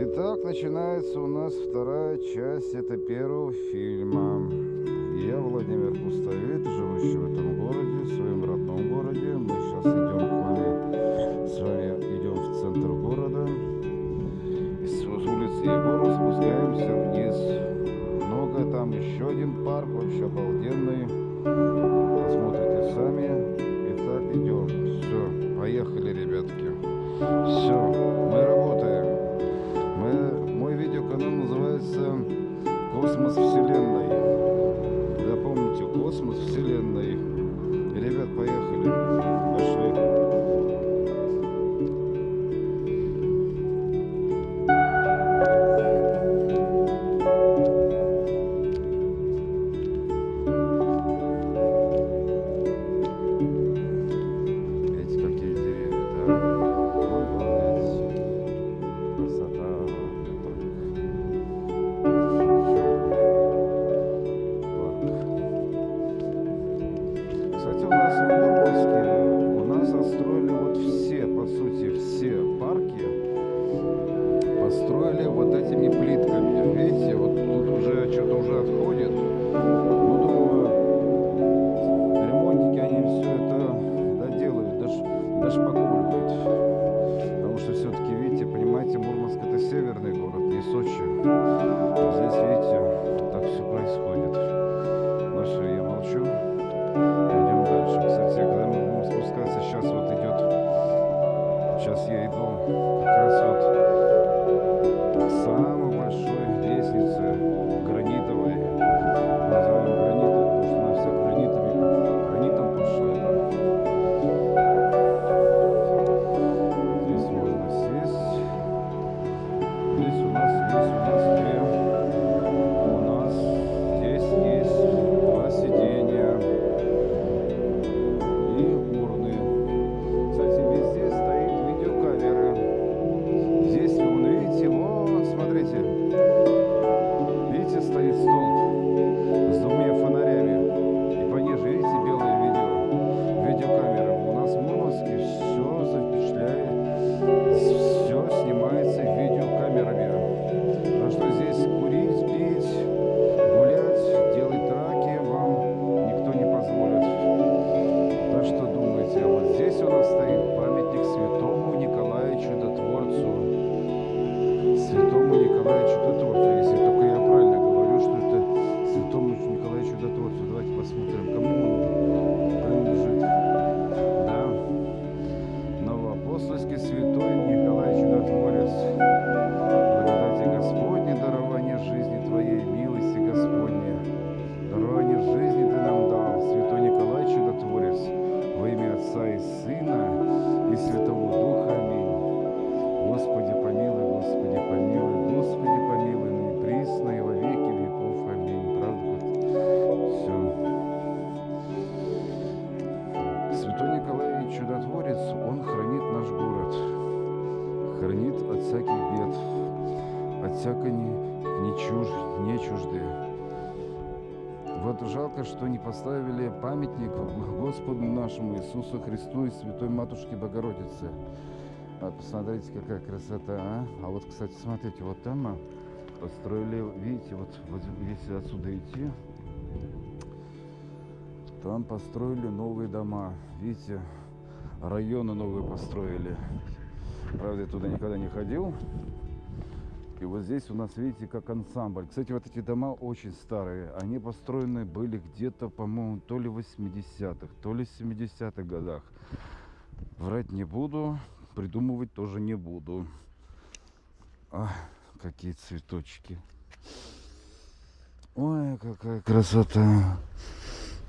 Итак, начинается у нас вторая часть это первого фильма. Я Владимир Пустовит, живущий в этом городе, в своем родном городе. Мы сейчас идем к вами, с вами идем в центр города. С улицы Егора спускаемся вниз. Много там, еще один парк, вообще обалденный. Посмотрите сами. Итак, идем. Все, поехали, ребятки. Все, мы работаем. «Космос Вселенной». У нас в Мурманске у нас отстроили вот все, по сути, все парки построили вот этими плитками. Видите, вот тут уже что-то уже отходит. Нашему Иисусу Христу и Святой Матушке Богородице. А посмотрите, какая красота, а? А вот, кстати, смотрите, вот там а, построили, видите, вот, вот если отсюда идти, там построили новые дома. Видите, районы новые построили. Правда, я туда никогда не ходил. И вот здесь у нас, видите, как ансамбль. Кстати, вот эти дома очень старые. Они построены были где-то, по-моему, то ли в 80-х, то ли в 70-х годах. Врать не буду, придумывать тоже не буду. А, какие цветочки. Ой, какая красота.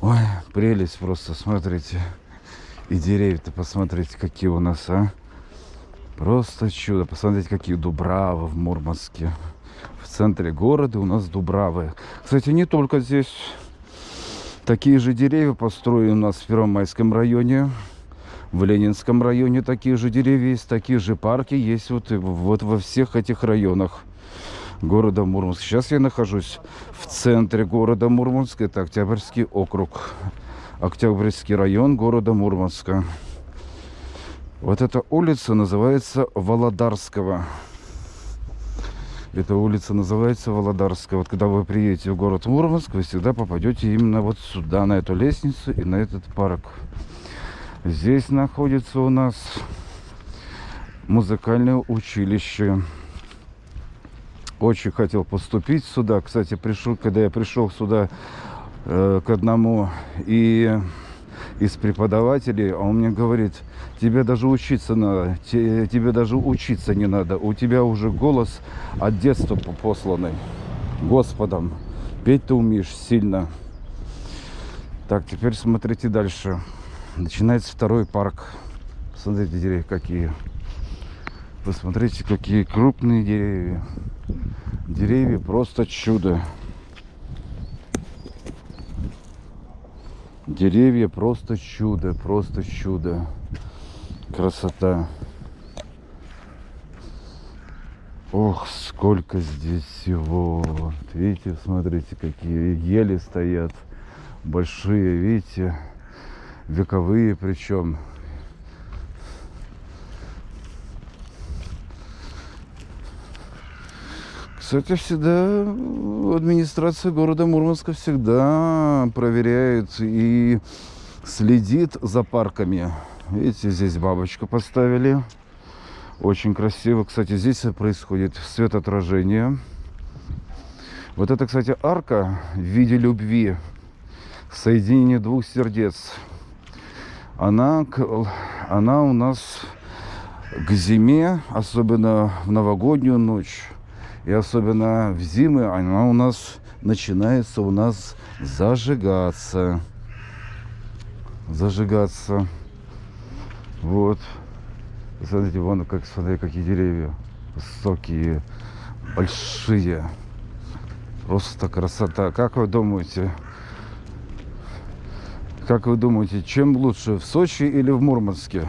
Ой, прелесть просто, смотрите. И деревья-то посмотрите, какие у нас, а. Просто чудо. Посмотрите, какие дубравы в Мурманске. В центре города у нас дубравы. Кстати, не только здесь. Такие же деревья построены у нас в Первомайском районе. В Ленинском районе такие же деревья есть, такие же парки есть вот, вот во всех этих районах города Мурманск. Сейчас я нахожусь в центре города Мурманск. Это Октябрьский округ. Октябрьский район города Мурманска. Вот эта улица называется Володарского. Эта улица называется Володарская. Вот когда вы приедете в город Мурманск, вы всегда попадете именно вот сюда, на эту лестницу и на этот парк. Здесь находится у нас музыкальное училище. Очень хотел поступить сюда. Кстати, пришел, когда я пришел сюда э, к одному и из преподавателей, а он мне говорит, тебе даже учиться надо, тебе даже учиться не надо, у тебя уже голос от детства посланный Господом, петь ты умеешь сильно. Так, теперь смотрите дальше. Начинается второй парк. Смотрите, деревья какие. Посмотрите, какие крупные деревья. Деревья просто чудо. Деревья просто чудо, просто чудо. Красота. Ох, сколько здесь всего. Вот, видите, смотрите, какие ели стоят. Большие, видите, вековые причем. Кстати, всегда администрация города Мурманска всегда проверяет и следит за парками. Видите, здесь бабочку поставили. Очень красиво. Кстати, здесь происходит светоотражение. Вот это, кстати, арка в виде любви. Соединение двух сердец. Она, она у нас к зиме, особенно в новогоднюю ночь, и особенно в зимы она у нас начинается у нас зажигаться. Зажигаться. Вот. Смотрите, вон как, смотри, какие деревья. Высокие, большие. Просто красота. Как вы думаете? Как вы думаете, чем лучше, в Сочи или в Мурманске?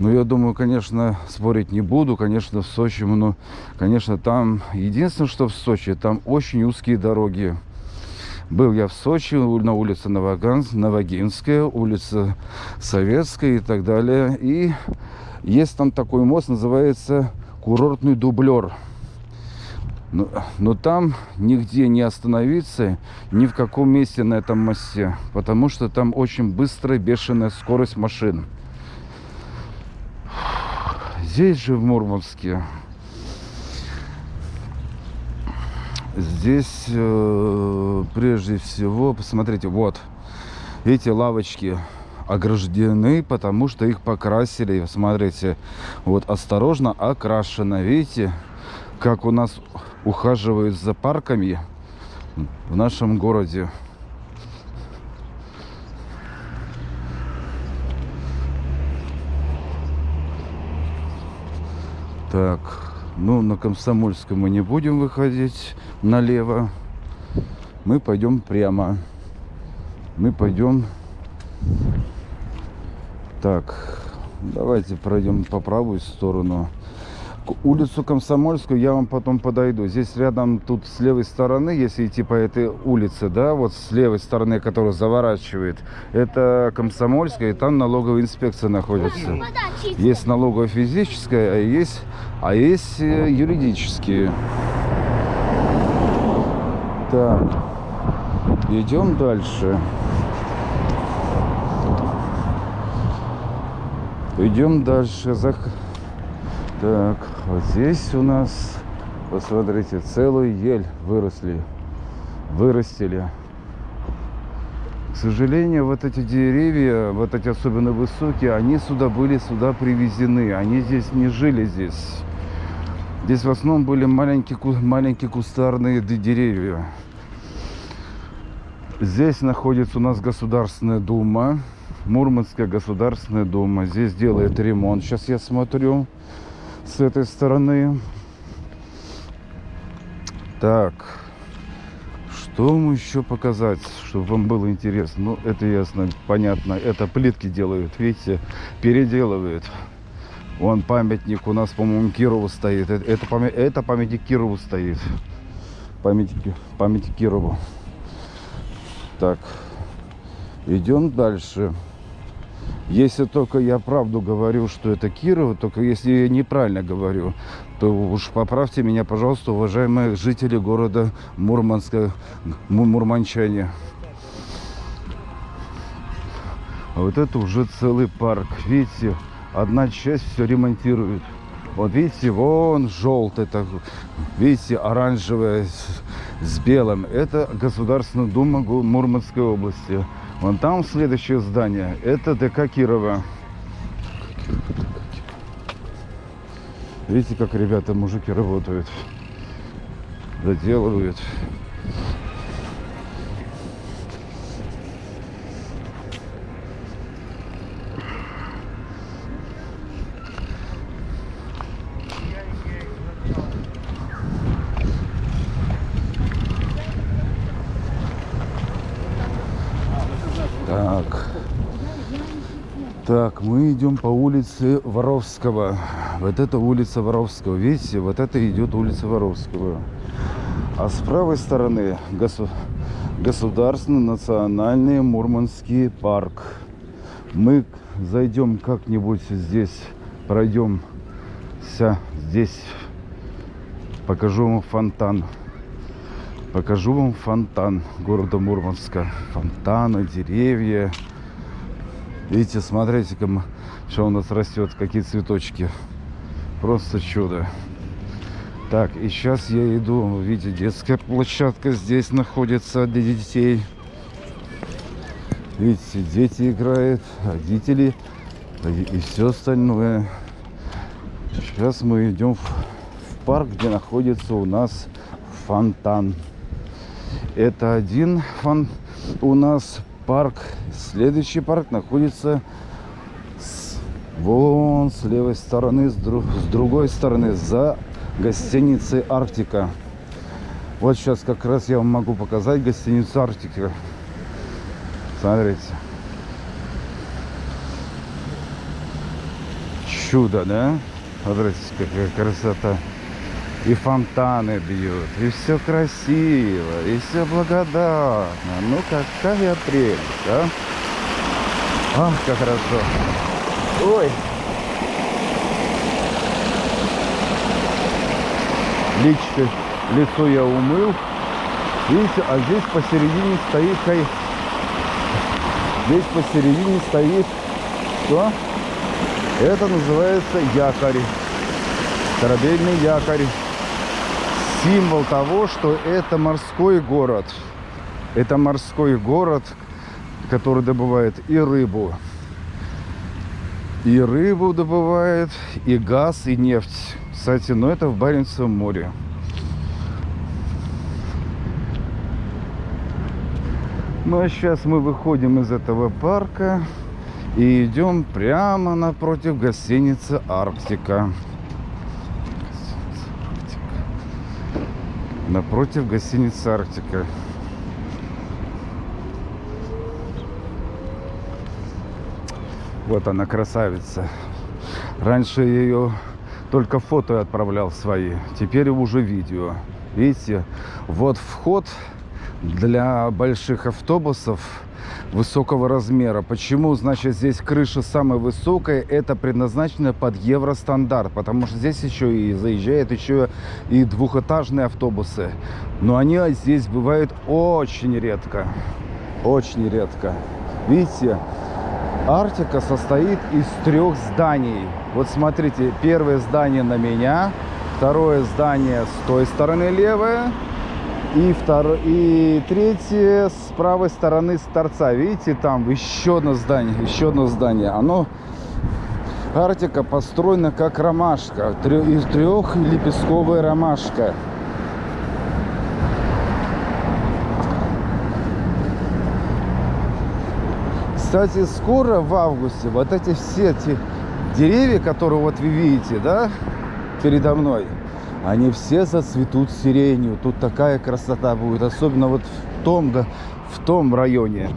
Ну, я думаю, конечно, спорить не буду. Конечно, в Сочи, ну, конечно, там... Единственное, что в Сочи, там очень узкие дороги. Был я в Сочи, на улице Новоганск, Новогинская, улица Советская и так далее. И есть там такой мост, называется курортный дублер. Но, но там нигде не остановиться, ни в каком месте на этом мосте, потому что там очень быстрая, бешеная скорость машин. Здесь же в Мурманске, здесь э, прежде всего, посмотрите, вот, эти лавочки ограждены, потому что их покрасили. Смотрите, вот осторожно окрашено. Видите, как у нас ухаживают за парками в нашем городе. Так, ну на Комсомольском мы не будем выходить налево. Мы пойдем прямо. Мы пойдем... Так, давайте пройдем по правую сторону. Улицу Комсомольскую я вам потом подойду. Здесь рядом, тут с левой стороны, если идти по этой улице, да, вот с левой стороны, которая заворачивает, это Комсомольская, и там налоговая инспекция находится. Есть налоговая физическая, а есть а есть э, юридические. Так, идем дальше. Идем дальше. Так, вот здесь у нас, посмотрите, целую ель выросли, вырастили. К сожалению, вот эти деревья, вот эти особенно высокие, они сюда были сюда привезены. Они здесь не жили здесь. Здесь в основном были маленькие, маленькие кустарные деревья. Здесь находится у нас Государственная Дума. Мурманская Государственная Дума. Здесь делает ремонт. Сейчас я смотрю с этой стороны. Так. Что вам еще показать, чтобы вам было интересно? Ну, это ясно, понятно. Это плитки делают, видите, переделывают. Вон памятник у нас, по-моему, Кирову стоит. Это, это, память, это памятник Кирову стоит. Памятник, памятник Так. Идем дальше. Если только я правду говорю, что это Кирово, только если я неправильно говорю, то уж поправьте меня, пожалуйста, уважаемые жители города Мурманска, мурманчане. А вот это уже целый парк. Видите, одна часть все ремонтирует. Вот видите, вон желтый, так, видите, оранжевое с, белым. Это Государственная Дума Мурманской области. Вон там следующее здание. Это ДК Кирова. Видите, как ребята, мужики работают. Доделывают. Так. Мы идем по улице Воровского. Вот это улица Воровского. Видите, вот это идет улица Воровского. А с правой стороны госу... Государственный национальный Мурманский парк. Мы зайдем как-нибудь здесь, пройдем здесь, покажу вам фонтан. Покажу вам фонтан города Мурманска. Фонтаны, деревья. Видите, смотрите-ка, что у нас растет, какие цветочки. Просто чудо. Так, и сейчас я иду. Видите, детская площадка здесь находится для детей. Видите, дети играют, родители и все остальное. Сейчас мы идем в, в парк, где находится у нас фонтан. Это один фон у нас парк. Следующий парк находится с, вон с левой стороны, с, друг, с другой стороны, за гостиницей Арктика. Вот сейчас как раз я вам могу показать гостиницу Арктика. Смотрите. Чудо, да? Смотрите, какая красота и фонтаны бьют, и все красиво, и все благодатно. Ну, какая прелесть, а? Ах, как хорошо. Ой. Личко, лицо я умыл. Видите, а здесь посередине стоит кай... Здесь посередине стоит что? Это называется якорь. Корабельный якорь символ того, что это морской город. Это морской город, который добывает и рыбу, и рыбу добывает, и газ, и нефть. Кстати, но это в Баренцевом море. Ну а сейчас мы выходим из этого парка и идем прямо напротив гостиницы «Арктика». Напротив гостиницы Арктика. Вот она, красавица. Раньше ее только фото отправлял свои, теперь уже видео. Видите, вот вход для больших автобусов высокого размера. Почему, значит, здесь крыша самая высокая? Это предназначено под евростандарт, потому что здесь еще и заезжают еще и двухэтажные автобусы. Но они здесь бывают очень редко. Очень редко. Видите, Арктика состоит из трех зданий. Вот смотрите, первое здание на меня, второе здание с той стороны левое, и, втор... и третье с правой стороны с торца. Видите, там еще одно здание, еще одно здание. Оно, Арктика построена как ромашка, трех лепестковая ромашка. Кстати, скоро в августе вот эти все эти деревья, которые вот вы видите, да, передо мной, они все зацветут сиренью. Тут такая красота будет, особенно вот в том, в том районе.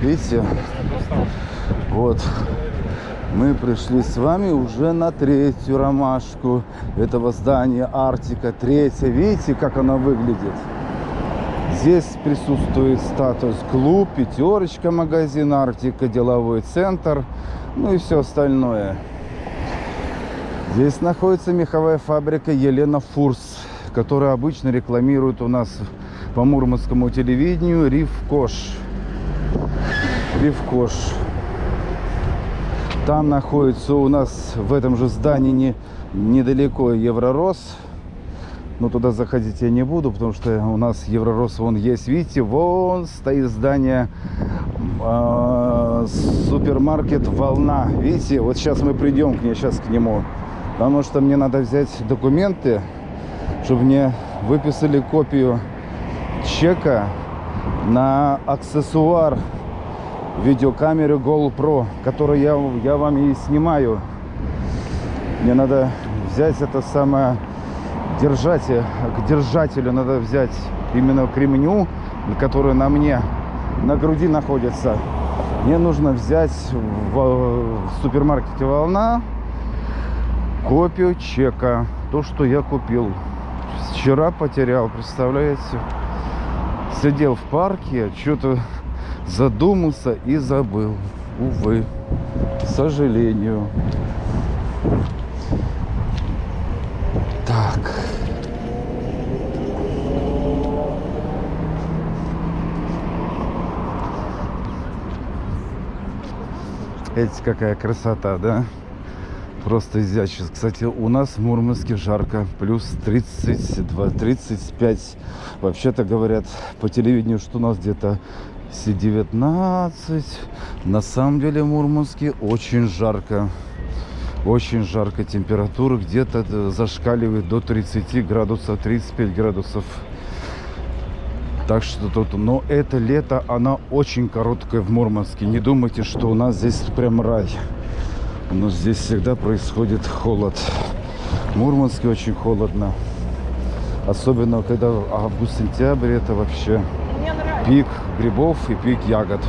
Видите? Вот. Мы пришли с вами уже на третью ромашку этого здания Арктика. Третья. Видите, как она выглядит? Здесь присутствует статус клуб, пятерочка, магазин Арктика, деловой центр, ну и все остальное. Здесь находится меховая фабрика Елена Фурс, которая обычно рекламирует у нас по мурманскому телевидению Ривкош. Ривкош. Там находится у нас в этом же здании не, недалеко Евророс. Но туда заходить я не буду, потому что у нас Евророс вон есть. Видите, вон стоит здание э, супермаркет Волна. Видите, вот сейчас мы придем к ней, сейчас к нему. Потому что мне надо взять документы, чтобы мне выписали копию чека на аксессуар видеокамеры GoPro, которую я, я вам и снимаю. Мне надо взять это самое держатель, к держателю надо взять именно к ремню, который на мне на груди находится. Мне нужно взять в, в супермаркете «Волна» копию чека. То, что я купил. Вчера потерял, представляете? Сидел в парке, что-то задумался и забыл. Увы, к сожалению. Так. Эти какая красота, да? Просто изящно. Кстати, у нас в Мурманске жарко. Плюс 32, 35. Вообще-то говорят по телевидению, что у нас где-то 19. На самом деле в Мурманске очень жарко. Очень жарко. Температура где-то зашкаливает до 30 градусов, 35 градусов. Так что тут, но это лето, она очень короткая в Мурманске. Не думайте, что у нас здесь прям рай. У нас здесь всегда происходит холод. В Мурманске очень холодно. Особенно, когда август-сентябрь, это вообще пик грибов и пик ягод.